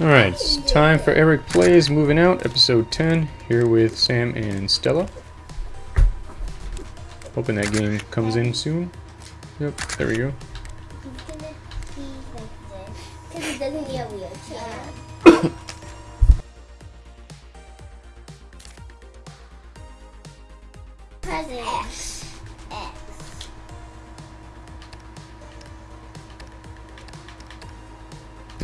Alright, it's time for Eric Plays Moving Out, episode 10, here with Sam and Stella. Hoping that game comes in soon. Yep, there we go.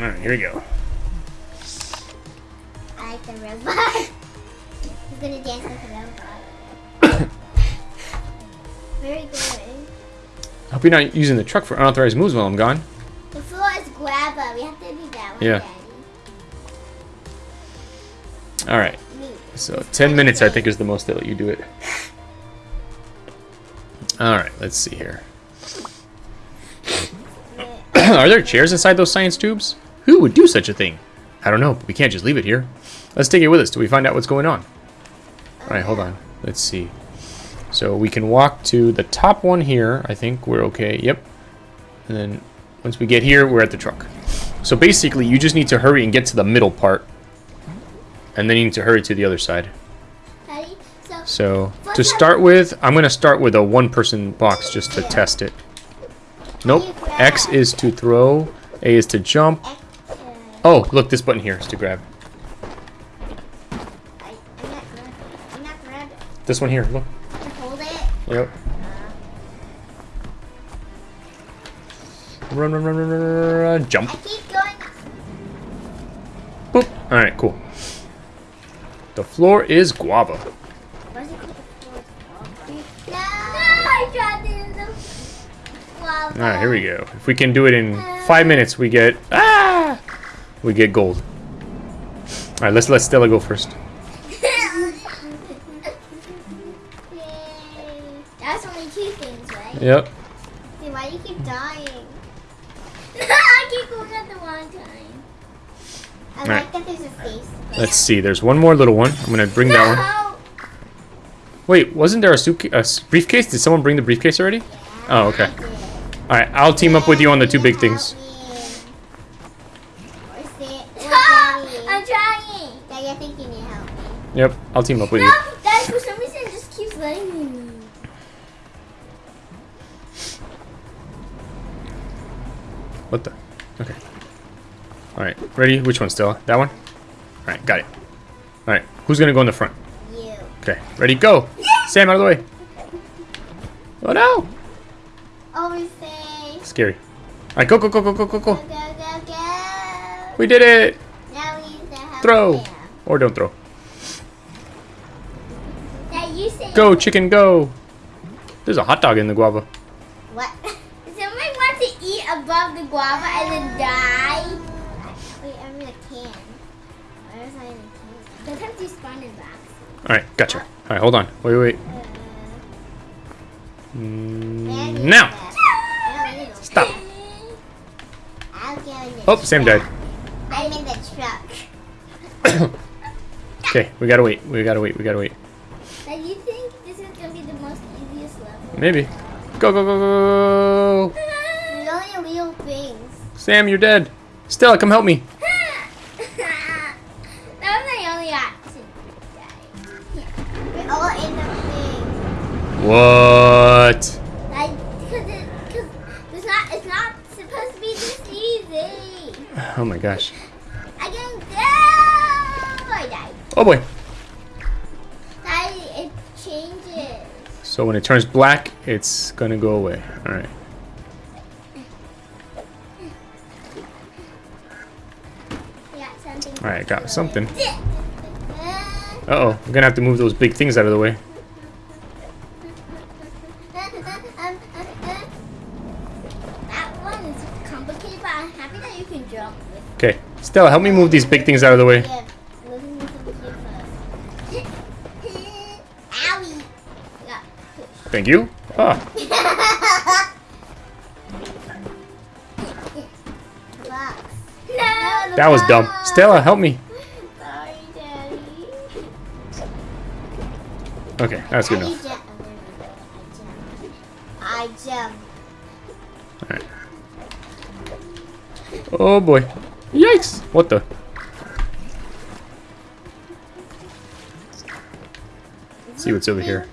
Alright, here we go. I like the robot. He's gonna dance with the robot. Very good. I hope you're not using the truck for unauthorized moves while I'm gone. The floor is grabba. We have to do that one, Yeah. Daddy. Alright, Me. so 10 minutes I think is the most they let you do it. Alright, let's see here. Are there chairs inside those science tubes? Who would do such a thing? I don't know, but we can't just leave it here. Let's take it with us till we find out what's going on. Alright, hold on. Let's see. So we can walk to the top one here. I think we're okay. Yep. And then once we get here, we're at the truck. So basically, you just need to hurry and get to the middle part. And then you need to hurry to the other side. So So to start with, I'm going to start with a one-person box just to test it. Nope. X is to throw. A is to jump. Uh, Oh, look, this button here is to grab. I, I'm not grab I'm not grab This one here, look. To hold it. Yep. Run, run, run, run, run, run, run, jump. I keep going. Boop. All right, cool. The floor is guava. Why is it called the floor is No! I dropped it in the lava. All right, here we go. If we can do it in five minutes, we get ah, we get gold. All right, let's let Stella go first. That's only two things, right? Yep. See, why do you keep dying? I keep going at the wrong time. I like that there's a face. Let's see. There's one more little one. I'm gonna bring that one. Wait, wasn't there a a briefcase? Did someone bring the briefcase already? Oh, okay. All right, I'll team up with you on the two big things. Yep, I'll team up with you. no, you. That for some reason just keeps letting me move. What the? Okay. Alright, ready? Which one, Stella? That one? Alright, got it. Alright, who's gonna go in the front? You. Okay, ready? Go! Yeah. Sam, out of the way! Oh no! Always say. Scary. Alright, go, go, go, go, go, go, go. Go, go, go, go. We did it! Now we need to have Throw! Or don't throw. Go, chicken, go. There's a hot dog in the guava. What? Somebody want to eat above the guava and then die? Wait, I'm in a can. Why was I in a can? Sometimes you spawn in boxes. All right, gotcha. All right, hold on. Wait, wait. Uh, Mm, now. Stop. I'll go in the Oh, Sam died. I'm in the truck. Okay, we gotta wait. We gotta wait. We gotta wait. Now you think this is gonna be the most easiest level? Maybe. Go, go, go, go, go. Real things. Sam, you're dead. Stella, come help me. that was my only option. We're all in the thing. What? Like, cause it, cause it's not, it's not supposed to be this easy. Oh my gosh. I can go. I died. Oh boy. So when it turns black, it's gonna go away. Alright. Alright, got something. Uh-oh, I'm gonna have to move those big things out of the way. Okay, Stella, help me move these big things out of the way. Thank you. Ah, that was dumb. Stella, help me. Sorry. Okay, that's good enough. I jump. Jump. Oh boy. Yikes! What the? Is See what's over here.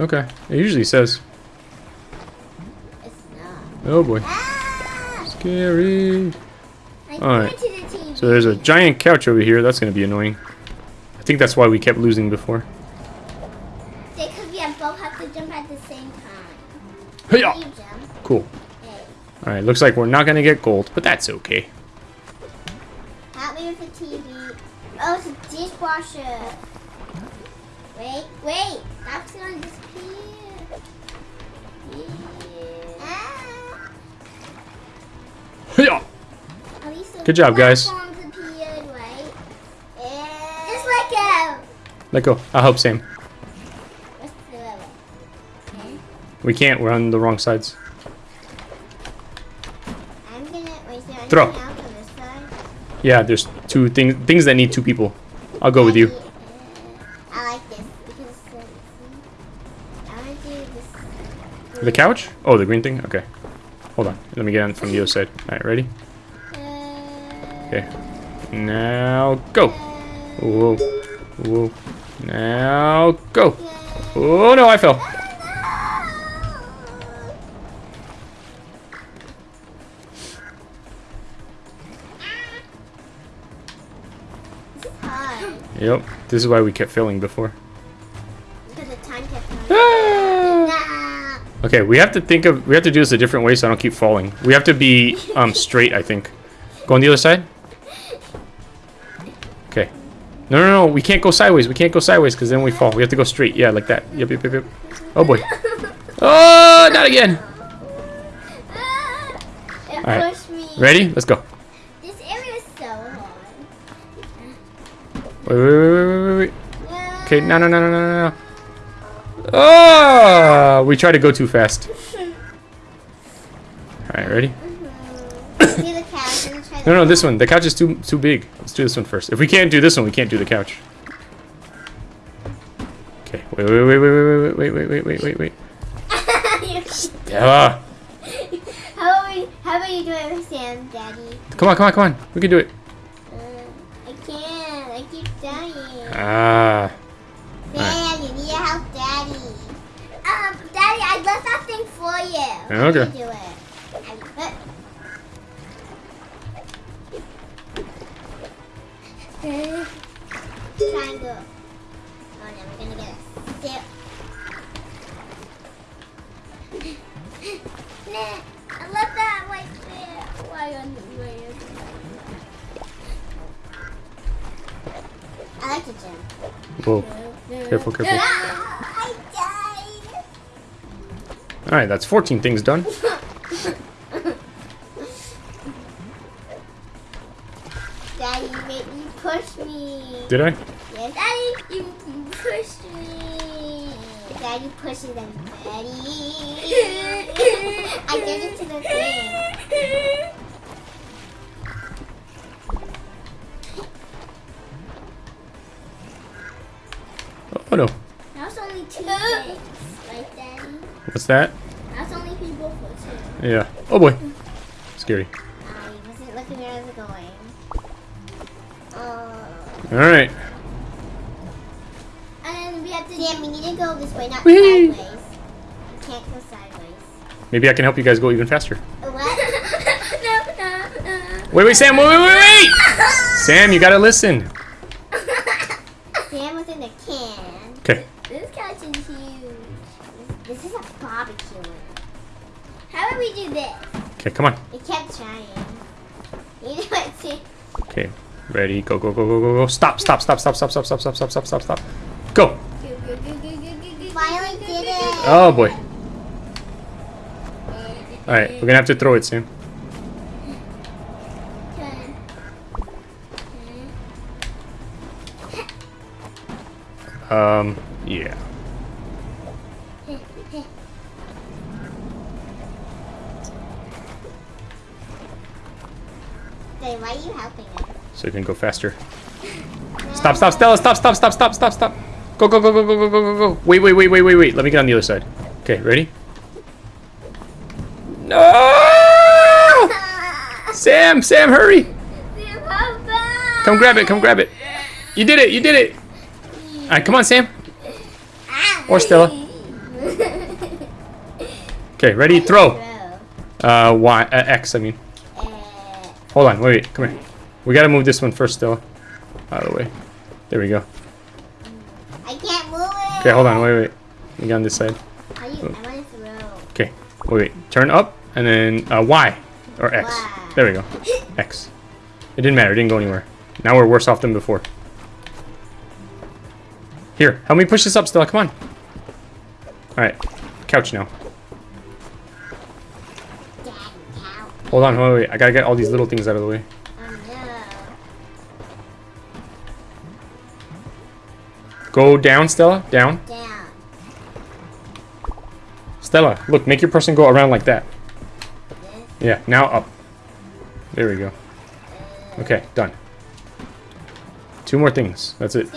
Okay. It usually says. It's not. Oh boy. Ah! Scary. Alright. the So there's a giant couch over here. That's going to be annoying. I think that's why we kept losing before. They could be both have to jump at the same time. Jump. Cool. Hey. Alright, looks like we're not going to get gold, but that's okay. Help me with the TV. Oh, it's a dishwasher. Wait, wait. That's gonna disappear. Yeah. Ah. Hey-ya! At least the Good job, guys. appeared, right? Just let go. Let go. I'll help Sam. What's the level? Okay. We can't. We're on the wrong sides. Gonna wait. Throw. anything else on this side? Yeah, there's two things things that need two people. I'll go with you. The couch? Oh, the green thing? Okay. Hold on. Let me get on from the other side. Alright, ready? Okay. Now go. Whoa. Whoa. Now go. Oh no, I fell. Yep. This is why we kept failing before. Okay, we have to think of we have to do this a different way so I don't keep falling. We have to be um straight, I think. Go on the other side. Okay. No, no, no. We can't go sideways. We can't go sideways because then we fall. We have to go straight. Yeah, like that. Yep, yep, yep, yep. Oh boy. Oh, not again. Alright. Ready? Let's go. This area is so hard. Wait, wait, wait, wait, wait, wait, wait. Okay, no, no, no, no, no, no. Oh, we tried to go too fast. All right, ready? See the couch and try No, no, this one. The couch is too too big. Let's do this one first. If we can't do this one, we can't do the couch. Okay. Wait, wait, wait, wait, wait, wait, wait, wait, wait, wait, wait. Stella, How about we? How about you do it with Sam, Daddy? come on, come on, come on. We can do it. Uh, I can't. I keep dying. Ah. You. Okay. Do it. I-. Triangle. Oh no, we're gonna get a nah, I left that right there. Why on the way? I like to jump. Whoa. Careful, careful. Ah! Ah, I died. All right, that's 14 things done. Daddy, you made me push me. Did I? Yes. Daddy, you pushed me. Daddy pushes them. Daddy. I did it to the thing. Oh no. That's only two things, right, Daddy? What's that? That's only people for two. Yeah. Oh boy. Scary. I wasn't looking where I was going. All right. And then we have to. Sam, we need to go this way, not Whee! sideways. We can't go sideways. Maybe I can help you guys go even faster. What? no, no, no. Wait, wait, Sam. Wait, wait, wait, wait. Sam, you gotta listen. we do this. Okay, come on. It kept trying. You know what? Okay, ready? Go, go, go, go, go, go! Stop! Stop! Stop! Stop! Stop! Stop! Stop! Stop! Stop! Stop! Stop! Stop! Go! Finally did it. Oh boy! All right, we're gonna have to throw it soon. Um, yeah. Wait, why are you helping me? So you can go faster. Stop, stop, Stella, stop, stop, stop, stop, stop, stop. Go, go, go, go, go, go, go, go, go. Wait, wait, wait, wait, wait, wait. Let me get on the other side. Okay, ready? No! Sam, Sam, hurry! Come grab it, come grab it. You did it, you did it. All right, come on, Sam. Or Stella. Okay, ready? Throw. Uh, Y, uh, X, I mean. Hold on, wait, wait, come here. We gotta move this one first, Stella. Out of the way. There we go. I can't move it. Okay, hold on, wait, wait. We got on this side. Are you, I want to throw. Okay, wait, wait. Turn up and then uh, Y or X. Y. There we go. X. It didn't matter. It didn't go anywhere. Now we're worse off than before. Here, help me push this up, Stella. Come on. All right, couch now. Hold on, wait, wait. I gotta get all these little things out of the way. Go down, Stella. Down. Down. Stella, look, make your person go around like that. Yeah, now up. There we go. Okay, done. Two more things. That's it.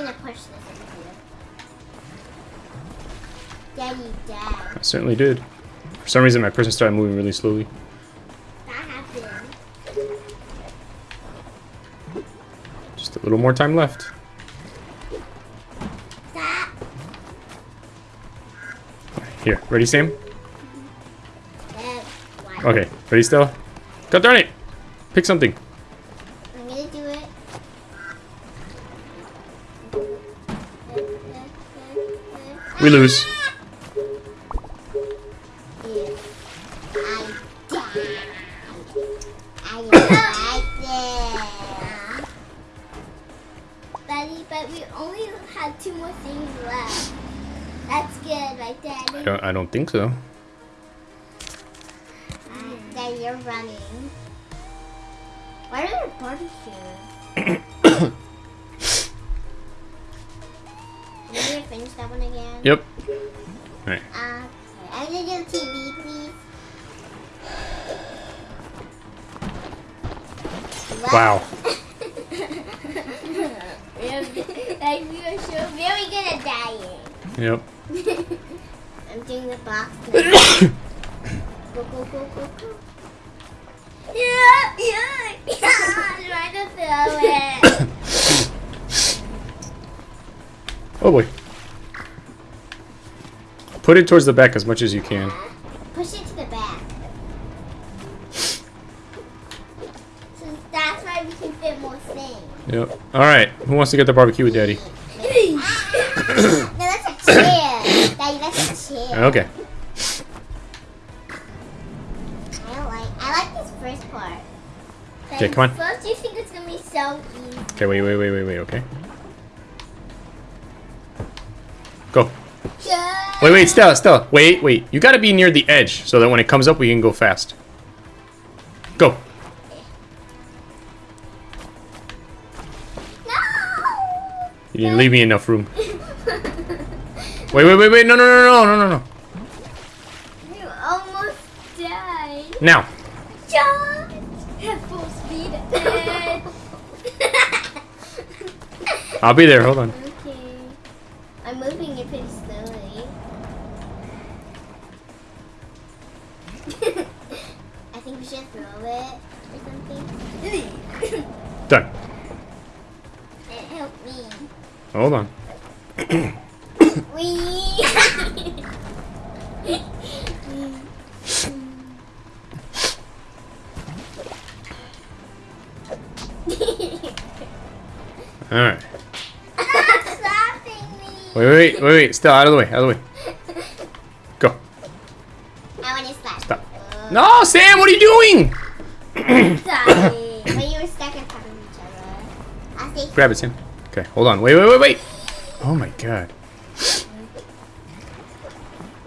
I certainly did. For some reason, my person started moving really slowly. A little more time left. Here, ready, Sam? Okay, ready, Stella? God darn it! Pick something. I'm gonna do it. We lose. Daddy, but we only had two more things left. That's good, right, Daddy? I don't. I don't think so. Uh, Daddy, you're running. Why are there? Can you finish that one again? Yep. Alright. Uh, okay. I'm gonna do TV, please. Wow. like we were so very good at dying. Yep. I'm doing the box. go go go go go. Yeah, yeah, yeah. Trying to throw it. Oh boy. Put it towards the back as much as you can. Yep. All right. Who wants to get the barbecue with Daddy? no, that's a chair. Daddy, that's a chair. Okay. I don't like. I like this first part. Okay, come on. First, you think it's gonna be so easy. Okay. Wait. Wait. Wait. Wait. Wait. Okay. Go. Yeah. Wait. Wait. Stella. Stella. Wait. Wait. You got to be near the edge so that when it comes up, we can go fast. Go. You didn't leave me enough room. Wait. Wait. Wait. Wait. No. No. No. No. No. No. No. You almost died. Now. Charge at full speed. I'll be there. Hold on. okay. I'm moving it pretty slowly. I think we should throw it or something. Done. It helped me. Hold on. Wee. All right. Stop. Wait. Wait. Wait. Wait. Stella, out of the way. Out of the way. Go. I want to slap. Stop. No, Sam. What are you doing? Sorry. when you were stuck in front of each other. Grab it, Sam. Okay, hold on. Wait, wait, wait, wait. Oh my god.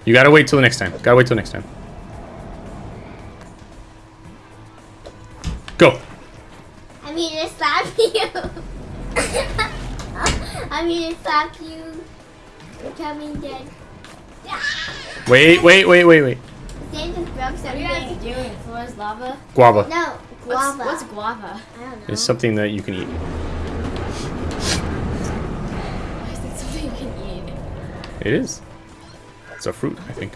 You gotta wait till the next time. Gotta wait till next time. Go. I'm here to slap you. I'm here to slap you. We're coming dead. Wait, wait, wait, wait, wait. Sand just broke What are you guys something. doing? Floor's lava? Guava. No, What's, guava. what's guava? I don't know. It's something that you can eat. Why is it something you can eat? It is. It's a fruit, I think.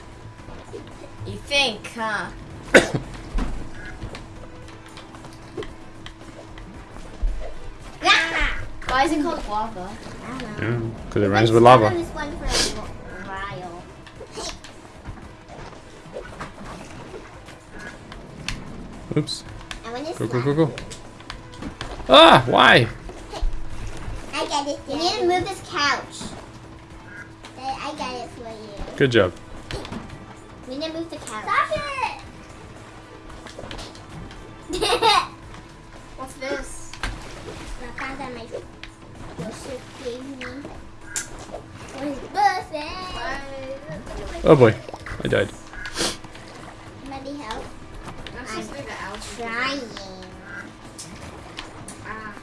You think, huh? Why is it called guava? I don't know. Because it rhymes with lava. This one for a wh- while. Oops. Go, go, go, go. Ah, why? I got it. You need to move this couch. Good job. We need to move the couch. Stop it! What's this? My father, my Joseph gave me for his. Oh boy, I died. Somebody help. I'm supposed to be the ouch. Trying. Ah.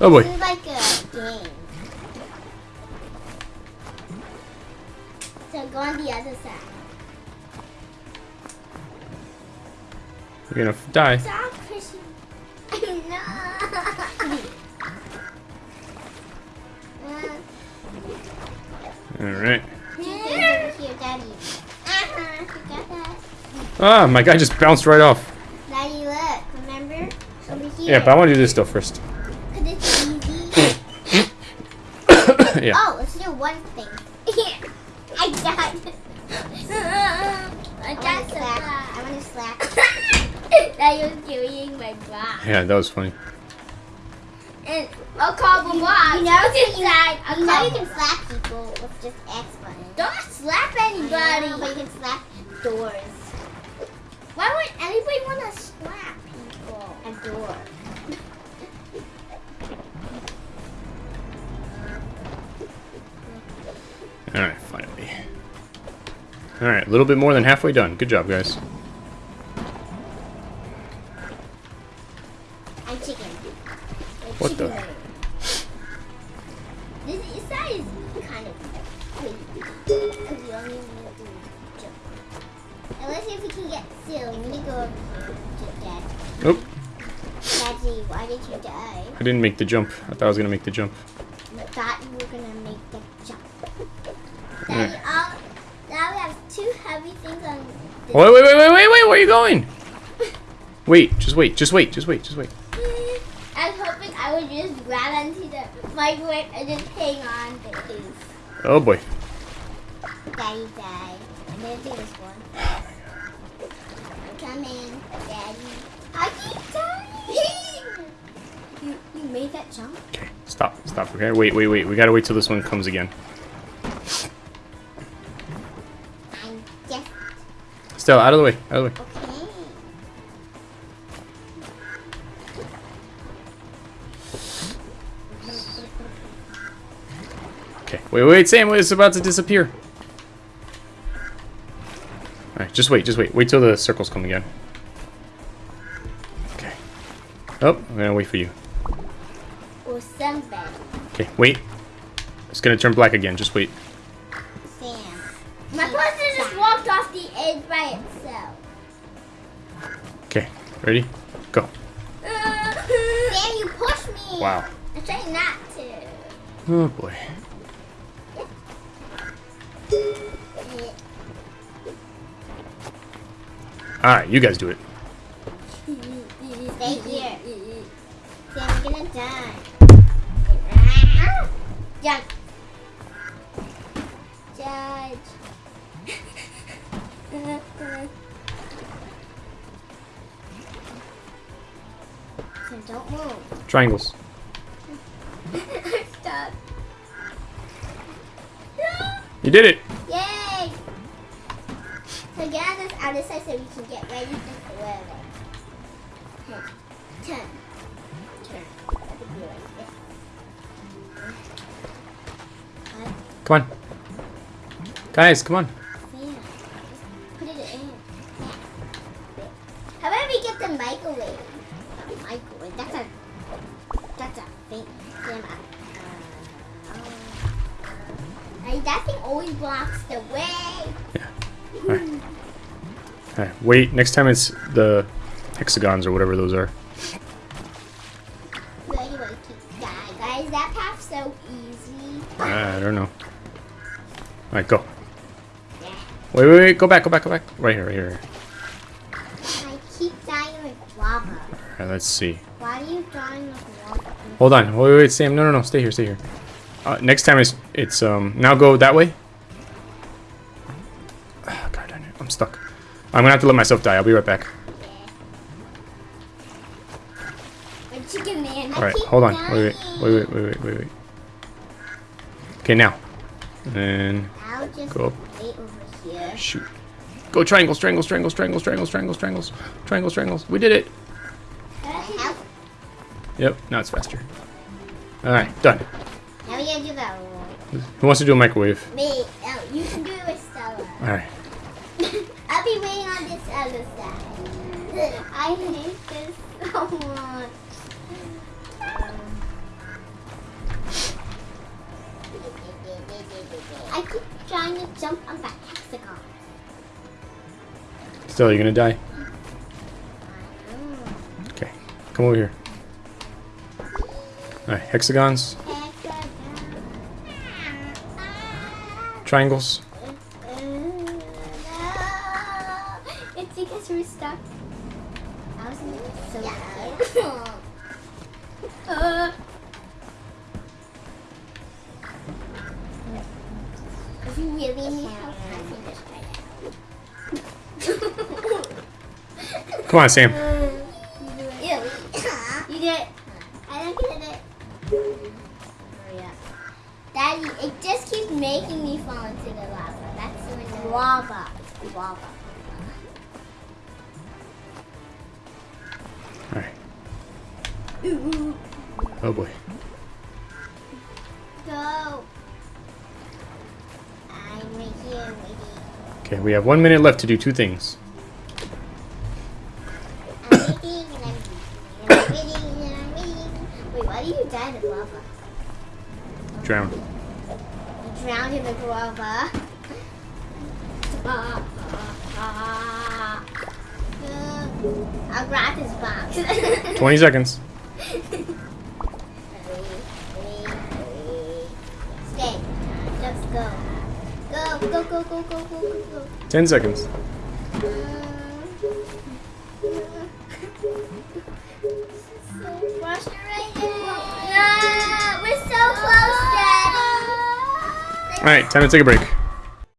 Oh boy. This is like a game. So go on the other side. You're gonna f- die. Stop pushing. no. Alright. two things over here, Daddy. You got that. Ah, my guy just bounced right off. Daddy, look. Remember? Over here. Yeah, but I want to do this stuff first. Because it's easy. yeah. Oh, let's do one thing. I died. I got to slap. I want to slap. That was carrying my block. Yeah, that was funny. And a couple blocks. You know, What's inside a you know you can slap people with just X button. Don't slap I anybody. know, but you can slap doors. Why would anybody want to slap people? A door. Alright, finally. Alright, a little bit more than halfway done. Good job, guys. Make the jump. I thought I was gonna make the jump. You thought you were gonna make the jump. Daddy, all, uh, now we have two heavy things on this. Oh, wait, wait, wait, wait, wait, wait, where are you going? Wait, just wait, just wait, just wait, just wait. I was hoping I would just grab onto the microwave and just hang on to it. Oh boy. Daddy died. I'm gonna do this one. I'm coming, Daddy. I keep dying. made that jump? Okay, stop, stop. Okay, wait, wait, wait. We gotta wait till this one comes again. I'm Stella, out of the way, out of the way. okay. Okay, wait, wait, Sam, it's about to disappear. Alright, just wait, just wait. Wait till the circles come again. Okay. Oh, I'm gonna wait for you. Or somebody. Okay, wait. It's gonna turn black again, just wait. Sam. My person just walked off the edge by itself. Okay, ready? Go. Uh, Sam, you pushed me. Wow. I'm trying not to. Oh boy. Alright, you guys do it. Stay here. Sam, you're gonna die. Jump. Judge. Sam, don't move. Triangles. Stop. You did it! Yay! So get this other side so we can get ready for forever. Okay. Turn. Turn. Let it be like this. Come on. Guys, come on. Put it in. How about we get the microwave? Not microwave. That's a. That's a thing. Damn. Uh, uh, that thing always blocks the way. Alright. Alright, wait, next time it's the hexagons or whatever those are. Anyway. Guys, that path's so easy. I don't know. Alright, go. Wait, wait, wait, go back, go back, go back. Right here, right here. I keep dying with lava. Alright, let's see. Why do you dying with lava? Hold on. Wait, wait, wait, Sam. No, no, no. Stay here, stay here. Uh, next time it's, it's, um, now go that way. Ah, God darn it. I'm stuck. I'm gonna have to let myself die. I'll be right back. But chicken man, I Alright, hold on. dying. Wait, wait, wait, wait, wait, wait, wait. Okay, now. And Go up. wait over here. shoot. Go triangles, triangles, triangles, triangles, triangles, triangles, triangles, triangles, triangles. We did it. Yep, now it's faster. Alright, done. Now we gotta do that one. Who wants to do a microwave? Me. Oh, you can do it with Stella. Alright. I'll be waiting on this other side. I hate this so much. Trying to jump on that hexagon. Still, you're gonna die? Okay, come over here. Alright, hexagons, Hexagon. triangles. Uh, no. It's because we're stuck. I was so scared. uh. Really need help. Come on, Sam. We have one minute left to do two things. I'm waiting I'm waiting I'm waiting and I'm waiting. Wait, why do you die in lava? Drown. You drowned in the lava. Uh, I'll grab this box. 20 seconds. Stay. Just go. Go, go, go, go, go. 10 seconds. so frustrating. No, we're so close, Daddy. Alright, time to take a break.